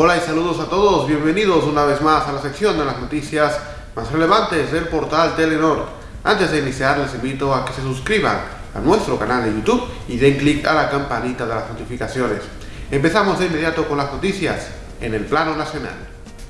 Hola y saludos a todos, bienvenidos una vez más a la sección de las noticias más relevantes del portal Telenor. Antes de iniciar les invito a que se suscriban a nuestro canal de YouTube y den clic a la campanita de las notificaciones. Empezamos de inmediato con las noticias en el plano nacional.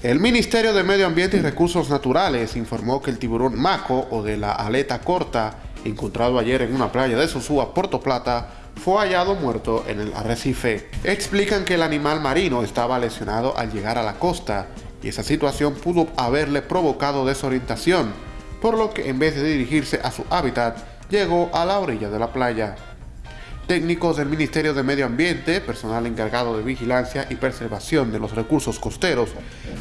El Ministerio de Medio Ambiente y Recursos Naturales informó que el tiburón maco o de la aleta corta, encontrado ayer en una playa de Sosúa, Puerto Plata, fue hallado muerto en el arrecife. Explican que el animal marino estaba lesionado al llegar a la costa y esa situación pudo haberle provocado desorientación, por lo que en vez de dirigirse a su hábitat, llegó a la orilla de la playa. Técnicos del Ministerio de Medio Ambiente, personal encargado de vigilancia y preservación de los recursos costeros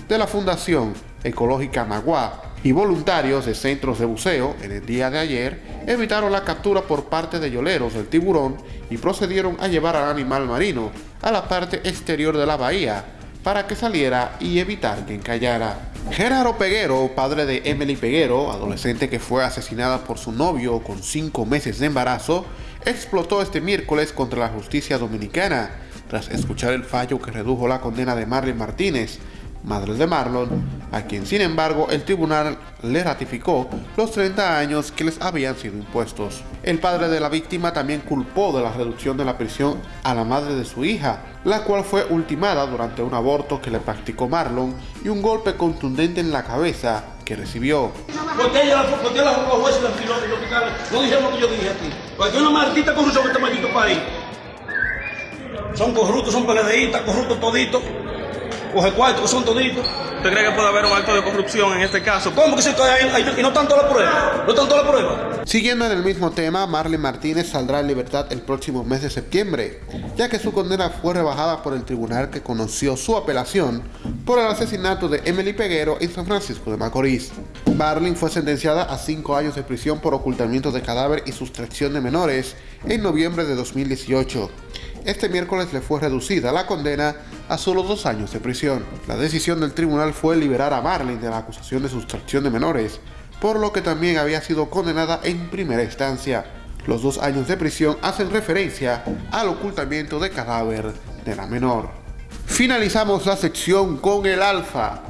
de la Fundación Ecológica Magua y voluntarios de centros de buceo en el día de ayer evitaron la captura por parte de yoleros del tiburón y procedieron a llevar al animal marino a la parte exterior de la bahía para que saliera y evitar que encallara. Gerardo Peguero, padre de Emily Peguero, adolescente que fue asesinada por su novio con cinco meses de embarazo, explotó este miércoles contra la justicia dominicana tras escuchar el fallo que redujo la condena de Marlene Martínez, madre de Marlon, a quien sin embargo el tribunal le ratificó los 30 años que les habían sido impuestos. El padre de la víctima también culpó de la reducción de la prisión a la madre de su hija, la cual fue ultimada durante un aborto que le practicó Marlon y un golpe contundente en la cabeza que recibió. Este. Son corruptos, son peledeístas, corruptos toditos. Coge cuarto, son toditos. ¿Usted cree que puede haber un acto de corrupción en este caso? ¿Cómo que ahí y no tanto la prueba? ¿No tanto la prueba? Siguiendo en el mismo tema, Marlene Martínez saldrá en libertad el próximo mes de septiembre, ya que su condena fue rebajada por el tribunal que conoció su apelación por el asesinato de Emily Peguero en San Francisco de Macorís. Marlene fue sentenciada a cinco años de prisión por ocultamiento de cadáver y sustracción de menores en noviembre de 2018. Este miércoles le fue reducida la condena a solo dos años de prisión. La decisión del tribunal fue liberar a Marlene de la acusación de sustracción de menores, por lo que también había sido condenada en primera instancia. Los dos años de prisión hacen referencia al ocultamiento de cadáver de la menor. Finalizamos la sección con el Alfa,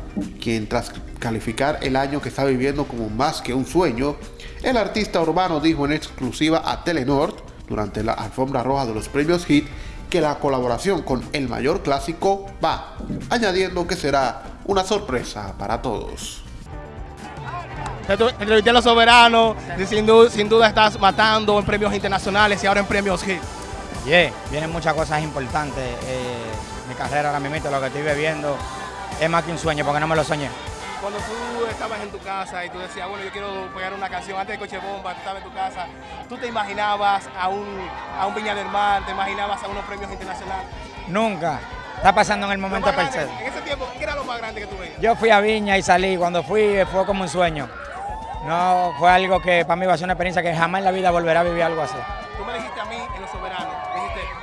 quien tras calificar el año que está viviendo como más que un sueño, el artista urbano dijo en exclusiva a Telenord durante la alfombra roja de los premios HIT que la colaboración con el mayor clásico va, añadiendo que será una sorpresa para todos. Entrevisté a los soberanos, sin duda, sin duda estás matando en premios internacionales y ahora en premios HIT. Yeah, vienen muchas cosas importantes. Eh, mi carrera ahora mismo, lo que estoy viviendo, es más que un sueño, porque no me lo soñé. Cuando tú estabas en tu casa y tú decías, bueno, yo quiero pegar una canción antes de Coche Bomba, tú estabas en tu casa, ¿tú te imaginabas a un, a un Viña del Mar, te imaginabas a unos premios internacionales? Nunca. Está pasando en el momento perfecto. En ese tiempo, ¿qué era lo más grande que tú veías? Yo fui a Viña y salí. Cuando fui fue como un sueño. No fue algo que para mí va a ser una experiencia que jamás en la vida volverá a vivir algo así.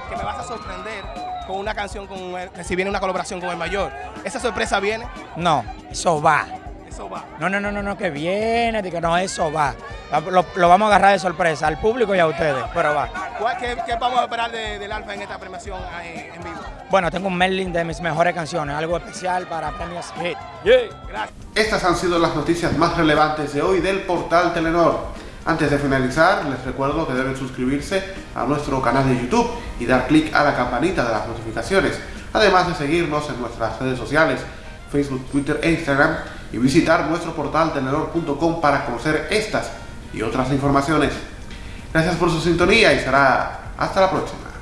Que me vas a sorprender con una canción, con el- si viene una colaboración con el mayor. ¿Esa sorpresa viene? No, eso va. Eso va. No, no, no, no, no, que viene, digo, no, eso va. Lo, lo vamos a agarrar de sorpresa al público y a ustedes, pero va. ¿Cuál- ¿Qué, qué vamos a esperar de- del Alfa en esta premiación en vivo? Bueno, tengo un mailing de mis mejores canciones, algo especial para premios Hit. Gracias. Estas han sido las noticias más relevantes de hoy del portal Telenor. Antes de finalizar, les recuerdo que deben suscribirse a nuestro canal de YouTube y dar clic a la campanita de las notificaciones, además de seguirnos en nuestras redes sociales, Facebook, Twitter e Instagram, y visitar nuestro portal telenor.com para conocer estas y otras informaciones. Gracias por su sintonía y será hasta la próxima.